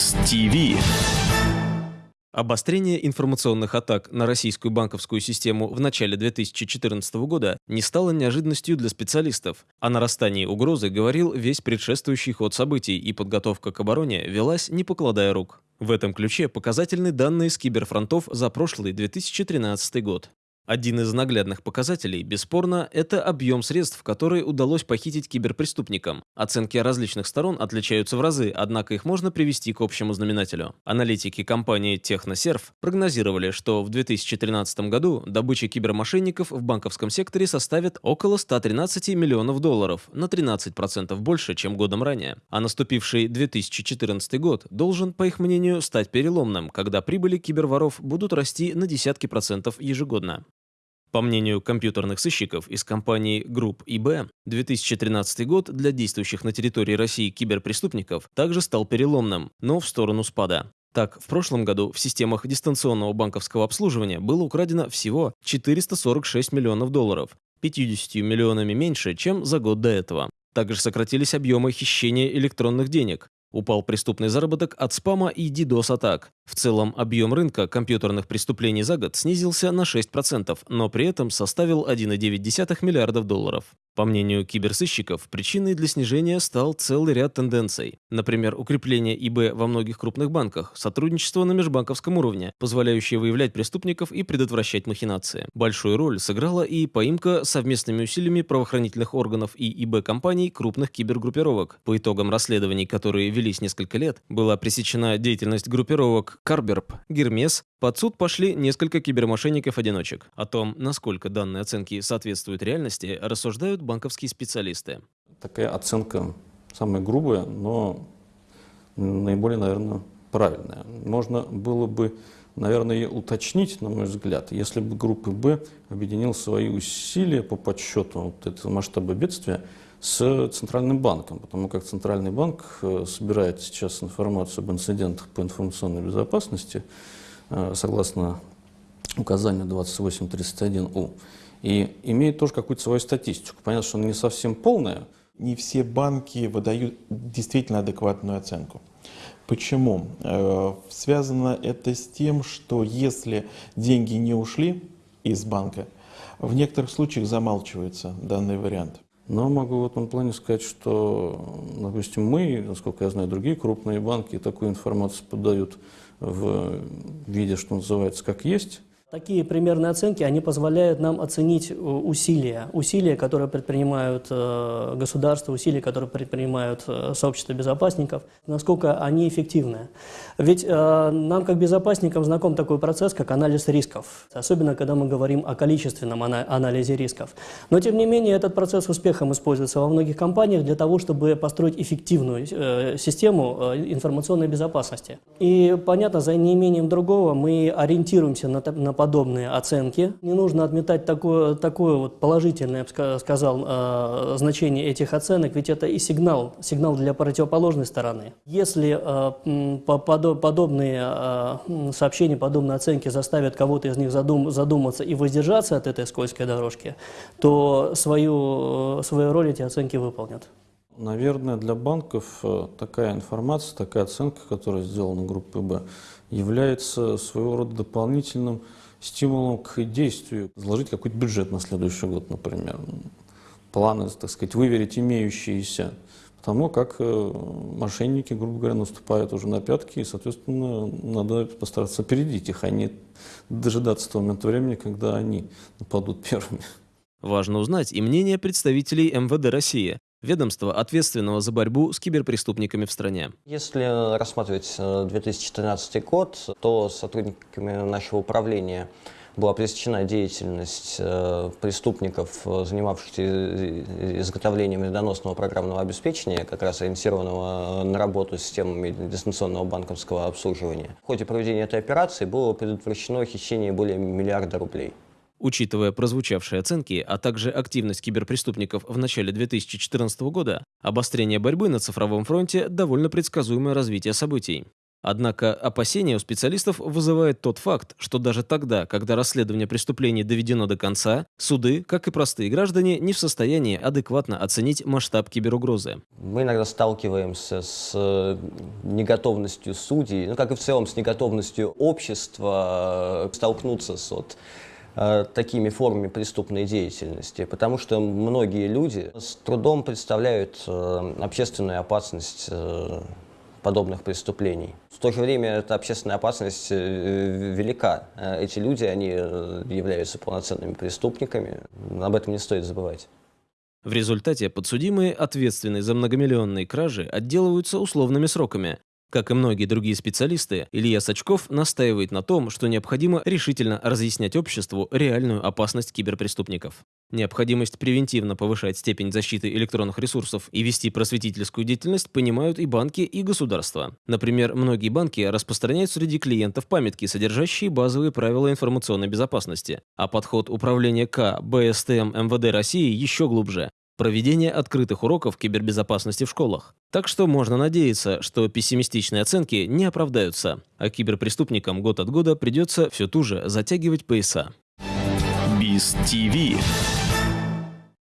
Киберквиз ТВ. Обострение информационных атак на российскую банковскую систему в начале 2014 года не стало неожиданностью для специалистов. О нарастании угрозы говорил весь предшествующий ход событий, и подготовка к обороне велась не покладая рук. В этом ключе показательны данные с киберфронтов за прошлый 2013 год. Один из наглядных показателей, бесспорно, это объем средств, которые удалось похитить киберпреступникам. Оценки различных сторон отличаются в разы, однако их можно привести к общему знаменателю. Аналитики компании Техносерв прогнозировали, что в 2013 году добыча кибермошенников в банковском секторе составит около 113 миллионов долларов, на 13% больше, чем годом ранее. А наступивший 2014 год должен, по их мнению, стать переломным, когда прибыли киберворов будут расти на десятки процентов ежегодно. По мнению компьютерных сыщиков из компании Group IB, 2013 год для действующих на территории России киберпреступников также стал переломным, но в сторону спада. Так, в прошлом году в системах дистанционного банковского обслуживания было украдено всего 446 миллионов долларов, 50 миллионами меньше, чем за год до этого. Также сократились объемы хищения электронных денег. Упал преступный заработок от спама и DDoS-атак. В целом, объем рынка компьютерных преступлений за год снизился на 6%, но при этом составил 1,9 миллиардов долларов. По мнению киберсыщиков, причиной для снижения стал целый ряд тенденций. Например, укрепление ИБ во многих крупных банках, сотрудничество на межбанковском уровне, позволяющее выявлять преступников и предотвращать махинации. Большую роль сыграла и поимка совместными усилиями правоохранительных органов и ИБ-компаний крупных кибергруппировок. По итогам расследований, которые велись несколько лет, была пресечена деятельность группировок Карберп, Гермес, под суд пошли несколько кибермошенников-одиночек. О том, насколько данные оценки соответствуют реальности, рассуждают банковские специалисты. Такая оценка самая грубая, но наиболее, наверное, правильная. Можно было бы, наверное, ее уточнить, на мой взгляд, если бы группа «Б» объединил свои усилия по подсчету вот этого масштаба бедствия с Центральным банком, потому как Центральный банк э, собирает сейчас информацию об инцидентах по информационной безопасности э, согласно указанию 2831У и имеет тоже какую-то свою статистику. Понятно, что она не совсем полная. Не все банки выдают действительно адекватную оценку. Почему? Э, связано это с тем, что если деньги не ушли из банка, в некоторых случаях замалчивается данный вариант. Но могу в этом плане сказать, что, допустим, мы, насколько я знаю, другие крупные банки такую информацию подают в виде, что называется, как есть. Такие примерные оценки, они позволяют нам оценить э, усилия, усилия, которые предпринимают э, государство, усилия, которые предпринимают э, сообщество безопасников, насколько они эффективны. Ведь нам, как безопасникам, знаком такой процесс, как анализ рисков, особенно когда мы говорим о количественном анализе рисков. Но, тем не менее, этот процесс успехом используется во многих компаниях для того, чтобы построить эффективную систему информационной безопасности. И, понятно, за неимением другого мы ориентируемся на подобные оценки. Не нужно отметать такое, такое вот положительное, я бы сказал, э, значение этих оценок, ведь это и сигнал, сигнал для противоположной стороны. Если э, подобные э, сообщения, подобные оценки заставят кого-то из них задум, задуматься и воздержаться от этой скользкой дорожки, то свою, свою роль эти оценки выполнят. Наверное, для банков такая информация, такая оценка, которая сделана группой «Б», является своего рода дополнительным стимулом к действию, заложить какой-то бюджет на следующий год, например. Планы, так сказать, выверить имеющиеся. Потому как э, мошенники, грубо говоря, наступают уже на пятки, и, соответственно, надо постараться опередить их, а не дожидаться того момента времени, когда они нападут первыми. Важно узнать и мнение представителей МВД России. Ведомства, ответственного за борьбу с киберпреступниками в стране. Если рассматривать 2014 э, год, то сотрудниками нашего управления была пресечена деятельность э, преступников, занимавшихся изготовлением медоносного программного обеспечения, как раз ориентированного на работу с системами дистанционного банковского обслуживания. В ходе проведения этой операции было предотвращено хищение более миллиарда рублей. Учитывая прозвучавшие оценки, а также активность киберпреступников в начале 2014 года, обострение борьбы на цифровом фронте – довольно предсказуемое развитие событий. Однако опасения у специалистов вызывает тот факт, что даже тогда, когда расследование преступлений доведено до конца, суды, как и простые граждане, не в состоянии адекватно оценить масштаб киберугрозы. Мы иногда сталкиваемся с э, неготовностью судей, ну как и в целом с неготовностью общества э, столкнуться с вот, такими формами преступной деятельности, потому что многие люди с трудом представляют общественную опасность подобных преступлений. В то же время эта общественная опасность э, велика. Э, эти люди, они э, являются полноценными преступниками. Об этом не стоит забывать. В результате подсудимые, ответственные за многомиллионные кражи, отделываются условными сроками, как и многие другие специалисты, Илья Сачков настаивает на том, что необходимо решительно разъяснять обществу реальную опасность киберпреступников. Необходимость превентивно повышать степень защиты электронных ресурсов и вести просветительскую деятельность понимают и банки, и государства. Например, многие банки распространяют среди клиентов памятки, содержащие базовые правила информационной безопасности, а подход управления К, БСТМ МВД России еще глубже проведение открытых уроков кибербезопасности в школах. Так что можно надеяться, что пессимистичные оценки не оправдаются, а киберпреступникам год от года придется все туже затягивать пояса. Биз ТВ.